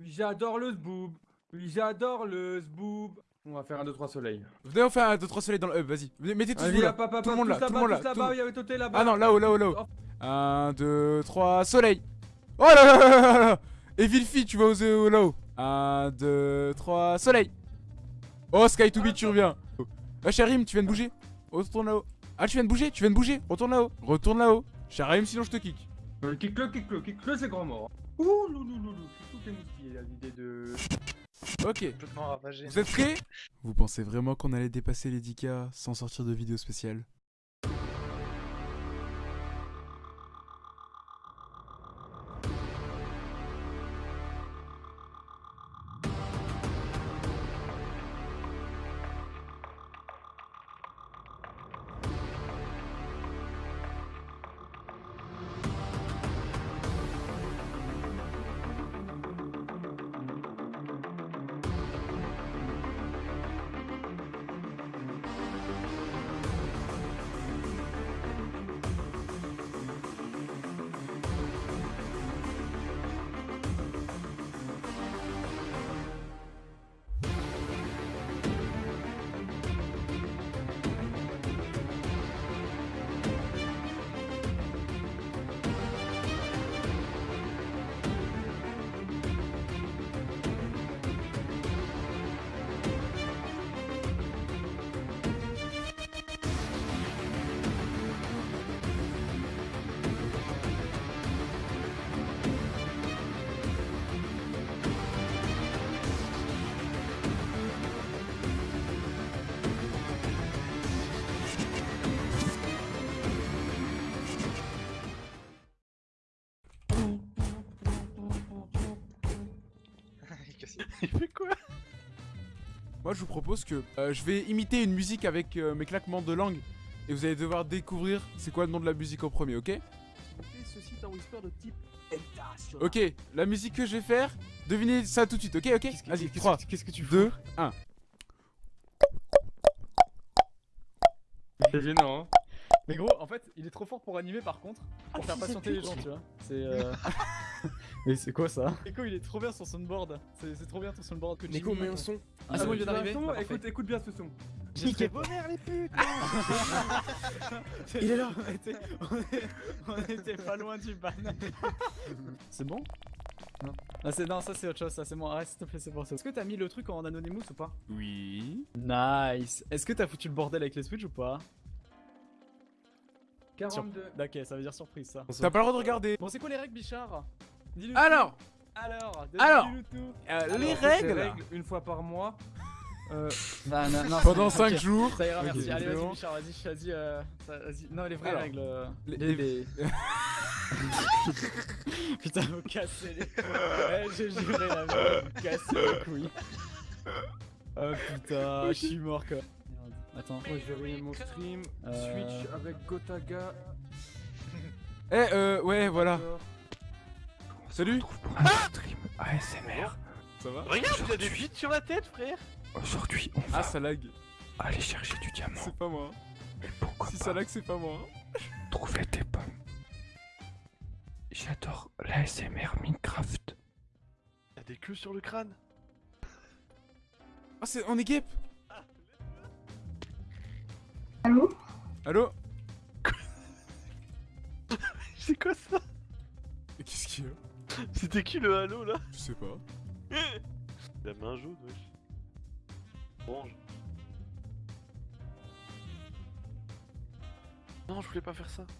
Oui, j'adore le zboob. Oui, j'adore le zboob. On va faire un 2-3 soleil. Venez, on fait un 2-3 soleil dans le hub, vas-y. Venez, Mettez tous vous là. Tout le monde là, tout le monde. Ah non, là-haut, là-haut, là-haut. Oh. 1, 2, 3, soleil Oh là là là là là Et Vilfi, tu vas oser au- là-haut 1, 2, 3, soleil Oh, Sky to be, tu reviens Ah, Sharim, tu viens de bouger Retourne là-haut Ah, tu viens de bouger, tu viens de bouger Retourne là-haut Retourne là-haut Sharim, sinon je te kick Euh, Kick-le, kick-le, kick-le, c'est grand mort. Ouh, loulou, loulou. Tout est mousquillé à l'idée de. Ok, vous êtes prêts? Vous pensez vraiment qu'on allait dépasser les 10k sans sortir de vidéo spéciale? Il fait quoi? Moi, je vous propose que euh, je vais imiter une musique avec euh, mes claquements de langue et vous allez devoir découvrir c'est quoi le nom de la musique en premier, ok? Ceci est un whisper de type Delta Ok, la musique que je vais faire, devinez ça tout de suite, ok Ok? Vas-y, 3, Qu'est-ce que tu 2, 1. C'est gênant, hein. Mais gros, en fait, il est trop fort pour animer par contre, pour faire patienter les gens, tu vois. C'est. Euh... Mais c'est quoi ça? Nico, il est trop bien sur son board. C'est trop bien ton soundboard que Nico, Jimmy mets un son. Ah, c'est bon, il vient d'arriver Bah, écoute, écoute bien ce son. J'ai vos mères les putes Il est là on était, on est- on était pas loin du ban. c'est bon? Non. Ah, c'est, non, ça c'est autre chose, ça c'est bon. Arrête s'il te plaît, c'est bon. ça. Est-ce que t'as mis le truc en Anonymous ou pas? Oui. Nice. Est-ce que t'as foutu le bordel avec les Switch ou pas? 42. Ok, ça veut dire surprise ça. T'as pas le droit de regarder. Bon, c'est quoi les règles, Bichard? Dis-le Alors. Alors, Alors. euh, les règles règles une fois par mois. Euh, non, non, pendant c'est- 5 ok. jours. Ça ira, merci. Allez, vas-y. Bichard, vas-y, vas-y. euh. Non, les vraies Alors, règles. euh, les- les- les- les- Putain, vous cassez les. Ouais, j'ai juré la merde, vous cassez les couilles. Oh putain, je suis mort quoi. Attends. moi, je vais mon stream. Euh. Switch avec Gotaga. Eh, euh, ouais, voilà. Salut pour un stream ASMR. Ça va Regarde, il a des sur la tête, frère Aujourd'hui, on va Ah, ça lag. aller chercher du diamant. C'est pas moi. Mais pourquoi Si pas ça lag, c'est pas moi. trouver des pommes J'adore l'ASMR Minecraft. Il a des queues sur le crâne Ah, c'est... on est guêpe Allô Allô C'est quoi ça? Qu'est-ce qu'il y a? C'était qui le halo là Je sais pas. La main jaune, wesh. Orange. Non, je voulais pas faire ça.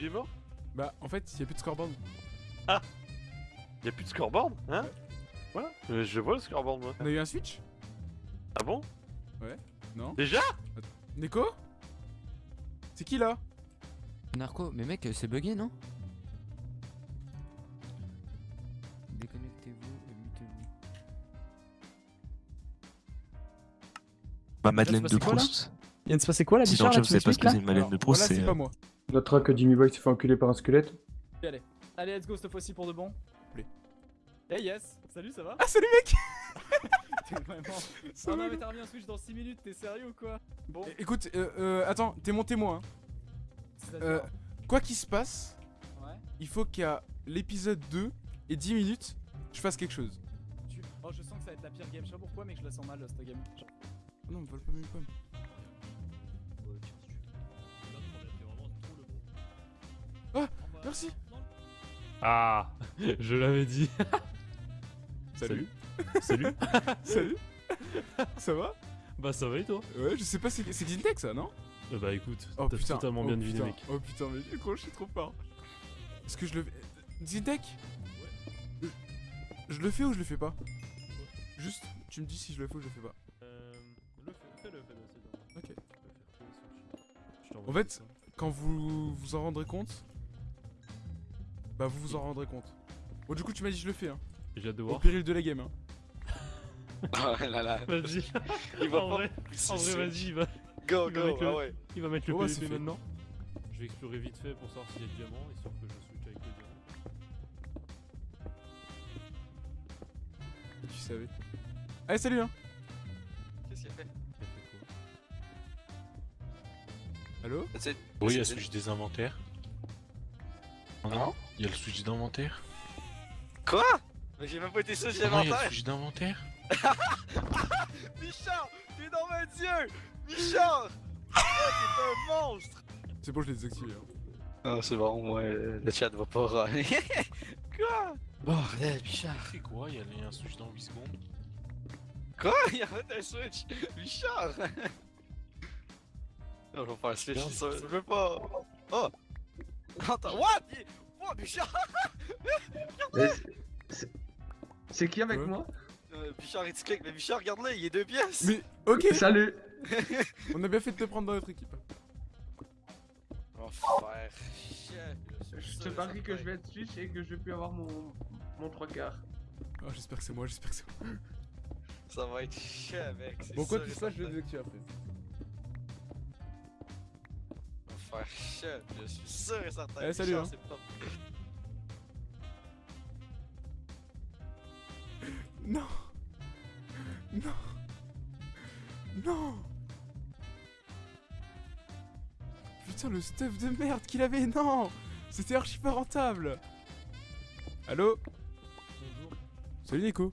Il est mort? Bah, en fait, il y a plus de scoreboard. Y'a plus de scoreboard Hein? Voilà, Euh, je vois le scoreboard moi. On a eu un switch? Ah bon? Non Déjà? Neko? C'est qui là? Narco, mais mec, c'est bugué, non? Déconnectez-vous et mutez-vous. Ma Madeleine de Proust. Il vient de se passer quoi là, Sinon, Bichard ne tu sais pas ce que c'est une Madeleine de Proust. C'est c'est pas euh. Notera que Jimmy Boy s'est fait enculer par un squelette. Allez, let's go cette fois-ci pour de bon. Hey yes Salut, ça va Ah, salut mec T'es vraiment. Oh Salut. non, mais t'as remis un Switch dans 6 minutes, t'es sérieux ou quoi Bon, É- Écoute, euh, euh, attends, t'es mon témoin. hein. Euh, quoi qu'il se passe, Ouais. il faut qu'à l'épisode 2 et 10 minutes, je fasse quelque chose. Tu... Oh, je sens que ça va être la pire game. Je sais pas pourquoi, mais que je la sens mal cette game. Ah non, me vole pas mes pommes. Ah, merci. Ah, je l'avais dit. Salut. Salut. Salut. ça va? Bah ça va et toi? Ouais, je sais pas, c'est c'est Xintec ça, non? Euh, Bah écoute, Oh t'as putain. totalement oh, bien deviné mec. Oh putain, mais gros, je suis trop fort. Est-ce que je le. Xintec je... je le fais ou je le fais pas? Juste, tu me dis si je le fais ou je le fais pas. Euh, le fais, fais-le, fais-le, c'est bon. Ok. En fait, quand vous vous en rendrez compte, bah vous vous en rendrez compte. Bon, du coup, tu m'as dit je le fais, hein. j'ai hâte de Au voir. péril de la game, hein. Oh là là. Vas-y. Il va en pas vrai, en vrai, vas-y, il va, Go, il va go, mettre le- ah ouais. il va mettre le Oh, ouais, PVP maintenant. Je vais explorer vite fait pour savoir s'il y a le diamant, histoire que je switch avec le diamant. Tu savais. Allez, salut, hein. Qu'est-ce qu'il a fait? Il a fait quoi? Allo C'est- Oui, il y a le c'est- switch des inventaires? Oh non Il y a le switch d'inventaire. Quoi? Mais j'ai même pas été Oh non, il y a le switch d'inventaire? Michard T'es dans mes yeux Michard Oh, t'es un monstre C'est bon, je l'ai désactivé. Hein. Ah, c'est bon, ouais, le chat va pas râler. Quoi? Bordel, Michard C'est quoi Il y a un switch dans 8 secondes? Quoi? Il y a un switch Michard Non, je vais faire switch, Regarde. ça, je veux pas Oh Attends, what? Michard Mais c'est- qui avec Ouais. moi? Euh, clique, mais Michard, regarde-le, il est deux pièces Mais, ok, Salut on a bien fait de te prendre dans notre équipe. Oh, frère, Je sûr te parie que je vais être Switch et que je vais plus avoir mon, mon 3 quarts. Oh, j'espère que c'est moi, j'espère que c'est moi. Ça va être chef, mec. c'est Bon, quoi sûr qu'il et se passe, faire chef, je suis sûr et certain. Eh, salut, hein. pas- Non Non Non Putain, le stuff de merde qu'il avait, non C'était archi pas rentable Allô? Bonjour. Salut Nico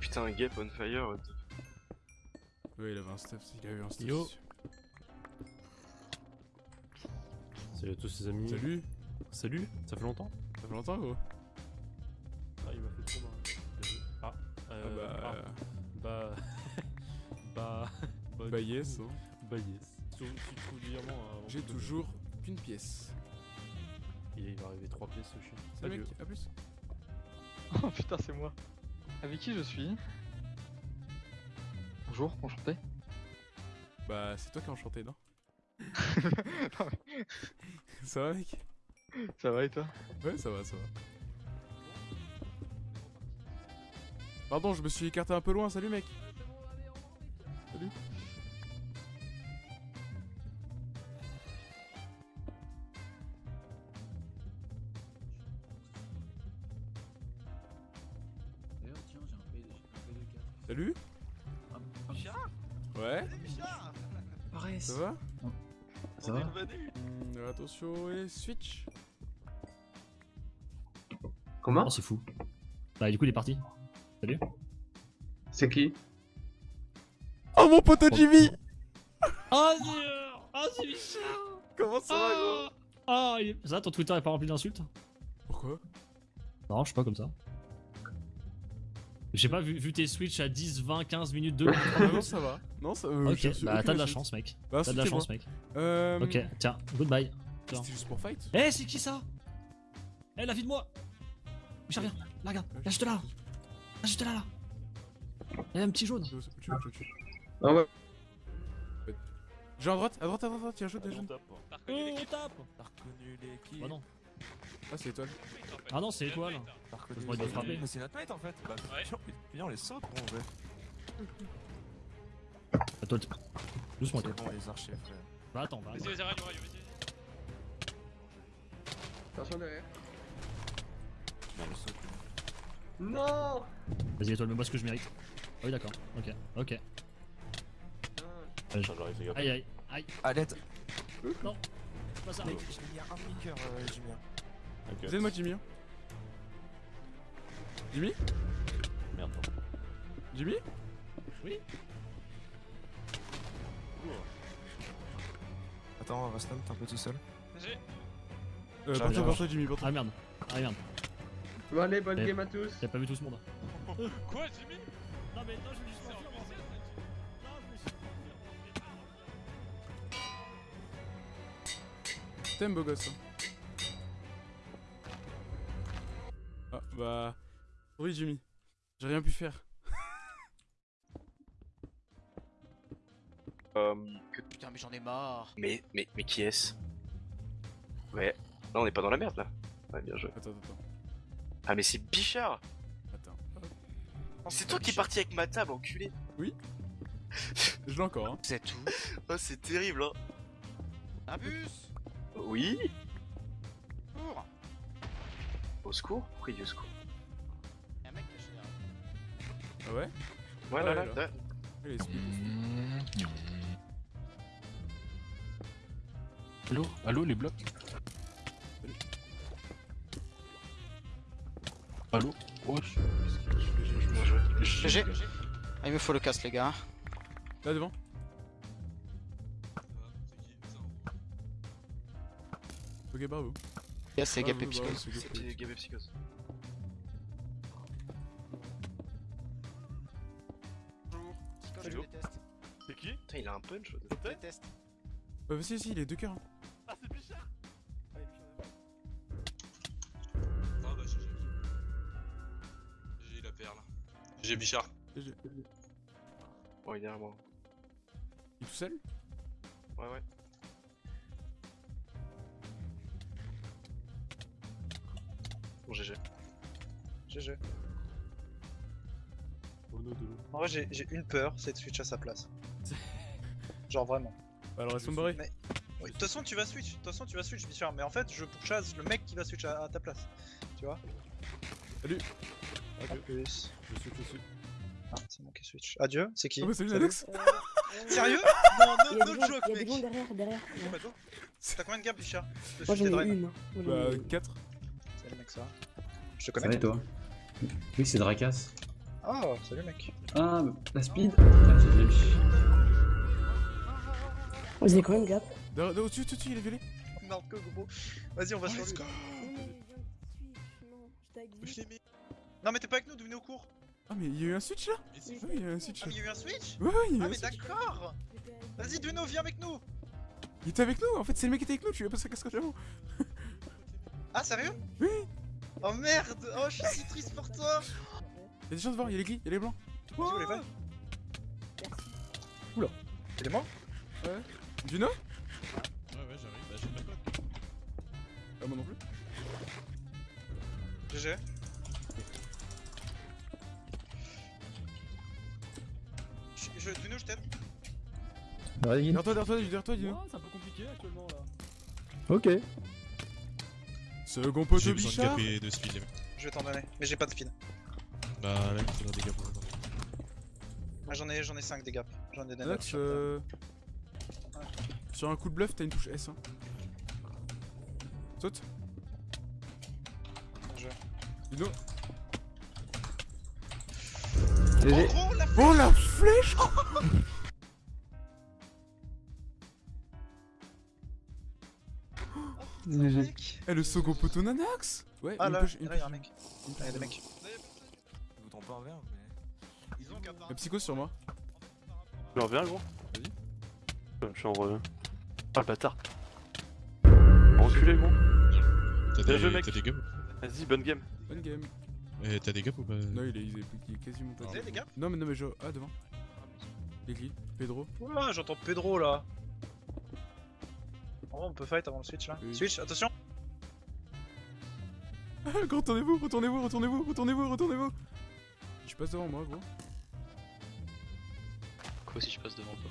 Putain, un gap on fire. what the- Ouais, il avait un stuff, il avait un stuff. Yo. Salut à tous ces amis. Salut Salut, ça fait longtemps? Ça fait longtemps, gros Ah, il m'a fait trop joué. Ah, Ah euh, bah... ah, bah. bah. bah. Bah du yes, coup, hein. Bah yes. Si tu si tu trouves du diamant avant J'ai toujours qu'une pièce. Il va arriver 3 pièces ce chien. Salut mec, à plus Oh putain, c'est moi. Avec qui je suis? Bonjour, enchanté. Bah, c'est toi qui as enchanté, non Ça va mec Ça va et toi Ouais, ça va, ça va. Pardon, je me suis écarté un peu loin, salut mec Salut Attention, et switch Comment Oh, c'est fou. Bah, du coup, il est parti. Salut. C'est qui Oh mon pote Jimmy Oh, Dieu Oh, c'est Michel Comment ça va, gros Oh, il est... Ça, ton Twitter est pas rempli d'insultes Pourquoi Non, je sais pas comme ça. J'ai pas vu, vu tes Switch à 10, 20, 15 minutes de. Ah non, ça va. Non, ça euh, ok, bah aucune t'as de la chance, mec. Bah, T'as de la chance, mec. Euh... Ok, tiens, goodbye. C'était juste pour fight Eh, c'est qui ça Eh, la vie de moi Michel, viens, là, regarde, là, juste là, là. Là, juste là, là. Il y a un petit jaune. Tu veux, tu veux, tu veux, tu veux. Ah ouais. J'ai à droite, à droite, à droite, à droite, il y a un jaune, il y a un jaune. Oh, on tape T'as reconnu l'équipe Bah non. Ah, c'est étoile. Ah non, c'est étoile. T'as reconnu l'équipe. Mais c'est notre mate en fait Bah, viens, on les saute, gros, en vrai. À toi, t- doucement, toi. C'est bon, les archers, frère. Bah attends, bah. attends. Non Vas-y étoile, mais moi ce que je mérite. Ah oui d'accord, ok, ok. Aïe aïe aïe. Ah, aïe Alette Non pas ça. Mec, il y a un flicker euh, Jimmy. Okay. Vous moi Jimmy hein. Jimmy Merde. Toi Jimmy Oui. Attends, Raslan, t'es un peu tout seul. Vas-y. Euh, J'arrive, porte-toi, j'arrive. porte-toi Jimmy. Ah merde, ah merde. Bon allez, bonne game à tous T'as pas vu tout ce monde. Quoi, Jimmy? Non, mais non, je me suis pas T'aimes beau gosse hein. Ah bah... Oui Jimmy, j'ai rien pu faire. Euh, Putain, mais j'en ai marre. mais, mais, mais qui est-ce? Ouais, là on est pas dans la merde là. Ouais, bien joué. Attends, attends, Ah, mais c'est Bichard. Attends. C'est toi qui es parti avec ma table, enculé. Je l'ai encore hein. C'est tout. Oh, c'est terrible, hein. Abus Oui. Cours. Au secours? Pourquoi il dit au secours Y'a un mec caché là. Ah ouais? Ouais, là, là, là. c'est- Allô Allô les blocs? Allô Wesh. GG. Ah, il me faut le casque, les gars. Là devant. Ok, bravo. Yes, c'est Bravo, Gap et bravo, Psychose. c'est Gap et C'était Psychose. Déteste. C'est qui? Putain, il a un punch. Je déteste. Bah si, si, il est deux cœurs. J'ai Bichard. GG. Bon, il est derrière moi. Il est tout seul? Ouais, ouais. Bon, GG. GG. Oh. En vrai, j'ai j'ai une peur, c'est de switch à sa place. Genre vraiment. Bah alors, elles sont barrées. Mais- Oui, De toute façon, tu vas switch. De toute façon, tu vas switch, Bichard. Mais en fait, je pourchasse le mec qui va switch à, à ta place. Tu vois? Salut. Plus. Je suis dessus. Ah, c'est moi qui switch. Adieu, c'est qui? Oh bah salut Alex Sérieux? Non, Il y no, a no des gens, joke, il y a des mec. gens derrière, derrière. Oh, toi, T'as combien de gaps, Bichard De Moi j'en ai une. hein. Moi, j'en ai Bah une. 4. Salut, mec, ça va? Je te connais toi Oui, c'est Dracas. Ah, salut, mec. Ah, la speed Ah, j'ai vu. Vous avez combien de gap Derrière, derrière, Au-dessus, il est vélé. Narco, gros. Vas-y, on va je de switch. Non, mais t'es pas avec nous, devenez au cours. Ah, mais il y a eu un switch là Mais Ah, oui, il y a eu un switch Ah, là. mais il y a eu un switch Ouais, ouais, il y a eu Ah, un mais switch. d'accord Vas-y, Duno, viens avec nous Il était avec nous, en fait, c'est le mec qui était avec nous, tu lui as passé la casquette avant. Ah, sérieux? Oui Oh merde Oh, je suis si triste pour toi Y'a des chances de voir, il y a les gris, il y a les blancs. Vous les Oula. C'est les morts Ouais. Duno? Ouais, ouais, j'arrive. Bah, j'ai pas code. Ah, moi non plus. GG. Je, Duno, je t'aide. Derrière toi, derrière toi, derrière toi, Duno. C'est un peu compliqué actuellement là. Ok. Second poteau J'ai besoin de cap et de speed, les mecs. Je vais t'en donner, mais j'ai pas de speed. Bah, là, il faudra des attendre. Ah, j'en ai, j'en ai 5 des gaps. J'en ai des Alex, euh... sur un coup de bluff, t'as une touche S. Hein. Saute. Je... Duno. Oh, gros, la Oh la flèche mec Eh, le second poteau Nanax Ouais, Ah là, une là, y'a un mec. Ah, y'a des mecs. Je vous trompe pas un verre, mais. Ils ont Y'a psycho sur moi. Tu reviens, gros Vas-y. Je suis en revient. Ah, le bâtard Enculé, gros T'as des, mec. t'as des gaps Vas-y, bonne game Bonne game. Eh, T'as des gaps ou pas? Non, il est, il est, il est quasiment pas. Vous avez des gaps Non, mais non, mais je. Ah, devant. Gris, Pedro? Ouah, j'entends Pedro là. En vrai, on peut fight avant le switch là. Oui. Switch, attention retournez-vous, retournez-vous, retournez-vous, retournez-vous, retournez-vous. Je passe devant moi, gros. Quoi si je passe devant toi?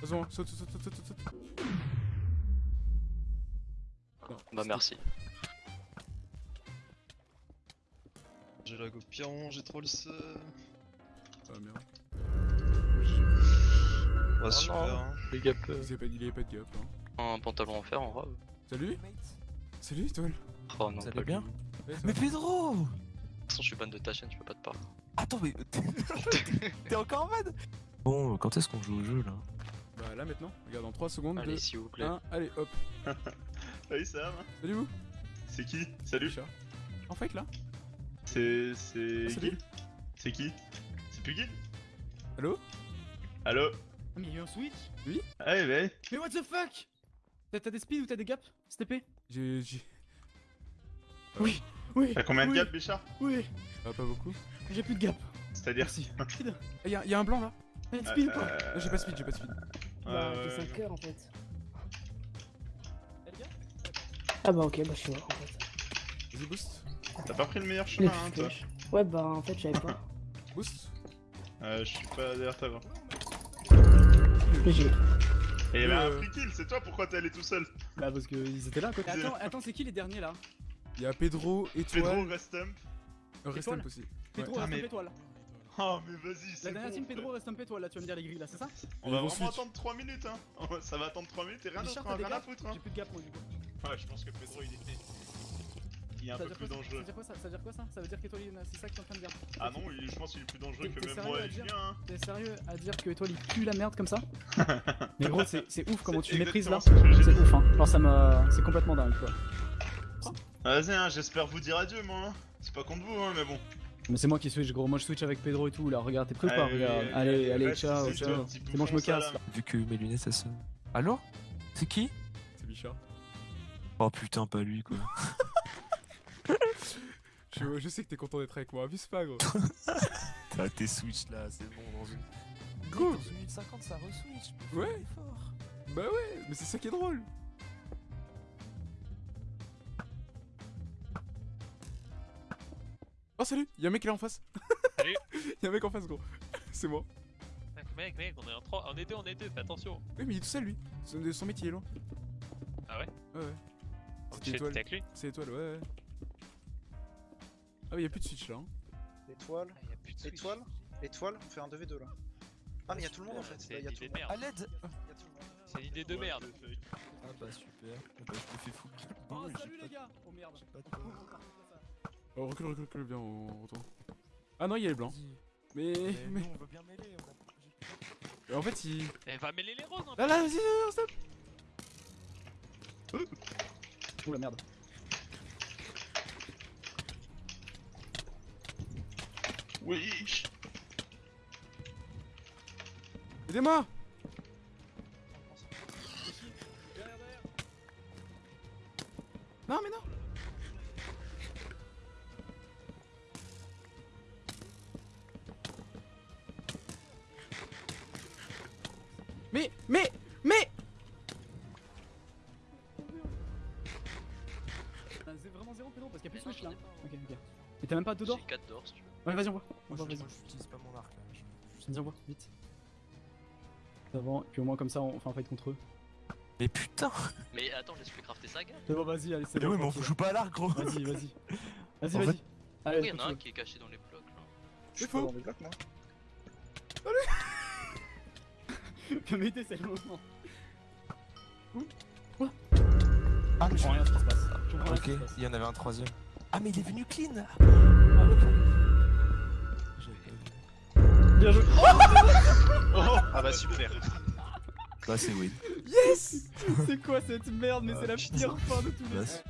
Passe devant, saute, saute, saute, saute, saute. Bah merci. J'ai la go piron, j'ai trop le seum. Ah merde. Oh super. non. hein. Les gap. Il y a pas, il y a pas de gap. Hein. Un pantalon en fer en robe. Salut Salut, Étoile Oh non, Ça allait bien. Mais Pedro De toute façon, je suis ban de ta chaîne, je peux pas te parler. Attends, mais t'es- encore en mode? Bon, quand est-ce qu'on joue au jeu là? Bah là maintenant, regarde en 3 secondes. Allez, 2, s'il vous plaît. 1, allez hop. Salut Sam Salut vous C'est qui Salut En fake là C'est. C'est. Ah, C'est qui C'est plus Gil Allô Allo Ah, mais il y a eu un switch Oui Ouais, ouais. Mais what the fuck T'as t'as des speeds ou t'as des gaps STP J'ai. j'ai- Oui, oui. T'as combien de oui, gaps, Bichard Oui, Ah, pas beaucoup. j'ai plus de gap. C'est-à-dire Merci. Eh, y'a y a un blanc là T'as de speed ou pas Euh, Ah, J'ai pas de speed, j'ai pas de speed. Bah, Euh, t'es 5 heures en fait. Ah bah ok, bah je suis mort en fait. Vas-y, boost. T'as pas pris le meilleur Le chemin, hein, toi. Ouais, bah en fait, j'avais pas. Boost. Euh, je suis pas derrière ta voix. J'ai. Et y'avait un Euh. free kill, c'est toi pourquoi t'es allé tout seul Bah, parce qu'ils étaient là côté. Attends, attends, c'est qui les derniers là? Y'a Pedro, Pedro, Étoile. Restump. Euh, Rest Étoile. Amp aussi. Pedro, Ah, reste mais- un étoile. Oh, mais vas-y, c'est La dernière bon, team. Pedro, reste un étoile là, tu vas me dire les grilles là, c'est ça? On va vraiment switch. attendre 3 minutes, hein Ça va attendre 3 minutes et rien Richard, d'autre, rien à foutre, hein J'ai plus de gap moi du coup. Ouais, je pense que Pedro, il est... Il est un Ça peu plus quoi, ça- Ça dangereux. veut dire quoi ça Ça veut dire quoi ça? Ça veut dire c'est ça que t'es en train de dire Ah non, il- je pense qu'il est plus dangereux que même moi et Julien, hein T'es sérieux à dire que étoile il pue la merde comme ça? Mais gros, c'est c'est ouf comment tu C'est méprises là. C'est ouf hein. Genre ça me. C'est complètement dingue quoi. Vas-y, hein, j'espère vous dire adieu, moi. hein. C'est pas contre vous, hein, mais bon. Mais c'est moi qui switch gros, moi je switch avec Pedro et tout là, regarde, t'es prêt ou pas? Allez, Regarde, allez, allez, allez, allez, reste ciao, ciao. C'est bon, je me casse. Vu que mes lunettes elles sont. Allô? C'est qui? C'est Bichard. Oh putain, pas lui quoi. Je, je sais que t'es content d'être avec moi, abuse pas gros. T'as tes switch là, c'est bon dans une. Go Dans une minute 50 ça re-switch. Ouais Bah ouais, mais c'est ça qui est drôle Oh salut Y'a un mec là en face Salut. Y'a un mec en face gros C'est moi Mec, mec, on est en 3, on est deux, on est deux, fais attention. Oui mais il est tout seul lui Son, son métier est loin Ah ouais? Ouais ouais C'est étoile t'es avec lui C'est étoile ouais ouais Ah oui y'a plus de switch là hein. Étoile, Ah, plus de switch. étoile, étoile, on fait un 2v2 là. Ah, mais y'a tout le monde en fait. C'est Là, une y'a tout le de monde. À l'aide. C'est une idée de merde. Ah bah super. Ah bah je me fais foutre. Oh salut les gars Oh merde Pas de peur. Oh recule recule recule bien on retourne Ah non il y a les blancs Mais... Mais mais... nous on veut bien mêler. En fait il... Eh, va mêler les roses, hein. Là là vas-y vas-y, stop Oh la merde. Oui. Aidez-moi. Non mais non. Mais mais mais même pas de d'or J'ai 4 d'or si tu veux. Ouais vas-y on voit. On Moi voit je- j'utilise pas mon arc là. je- Vas-y on voit, vite. Avant, et puis au moins comme ça on fait un fight contre eux. Mais putain Mais attends, laisse-le crafter sa gueule. C'est bon vas-y, allez c'est Mais bon. oui, mais on joue pas à l'arc gros Vas-y, vas-y. Vas-y, En vas-y. Allez, Oui, y'en a un qui est caché dans les blocs là. Je suis faux. pas dans les blocs, moi. Comité, c'est le moment. Ah mais Je comprends rien ce qui se passe. Ok, il y en avait un troisième. Ah mais il est venu clean Ah, ok. J'avais pas vu. Bien joué. Ah bah super. Bah c'est win. Yes C'est quoi cette merde Mais c'est la pire fin de tous les. C'est-